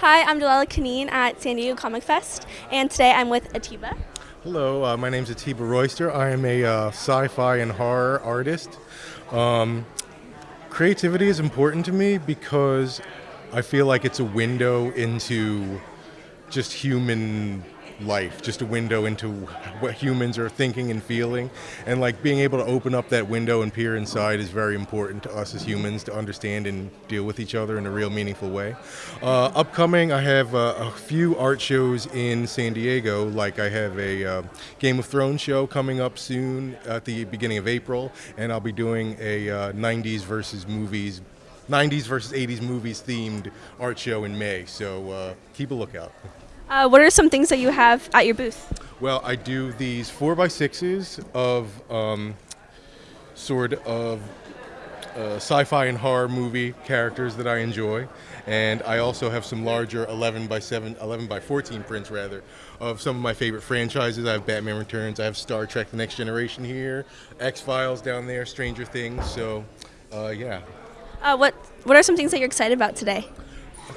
Hi, I'm Delilah Kaneen at San Diego Comic Fest, and today I'm with Atiba. Hello, uh, my name is Atiba Royster. I am a uh, sci-fi and horror artist. Um, creativity is important to me because I feel like it's a window into just human life, just a window into what humans are thinking and feeling. And like being able to open up that window and peer inside is very important to us as humans to understand and deal with each other in a real meaningful way. Uh, upcoming, I have uh, a few art shows in San Diego, like I have a uh, Game of Thrones show coming up soon at the beginning of April, and I'll be doing a 90s uh, versus movies 90s versus 80s movies themed art show in May. So uh, keep a lookout. Uh, what are some things that you have at your booth? Well, I do these four by sixes of um, sort of uh, sci-fi and horror movie characters that I enjoy, and I also have some larger 11 by 7, 11 by 14 prints rather of some of my favorite franchises. I have Batman Returns, I have Star Trek: The Next Generation here, X Files down there, Stranger Things. So, uh, yeah. Uh, what What are some things that you're excited about today?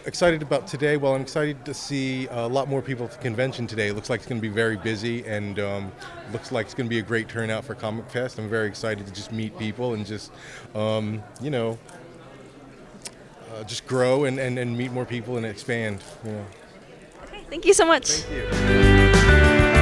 Excited about today? Well, I'm excited to see a lot more people at the convention today. It looks like it's going to be very busy and um, looks like it's going to be a great turnout for Comic Fest. I'm very excited to just meet people and just, um, you know, uh, just grow and, and, and meet more people and expand. You know. Okay, thank you so much. Thank you.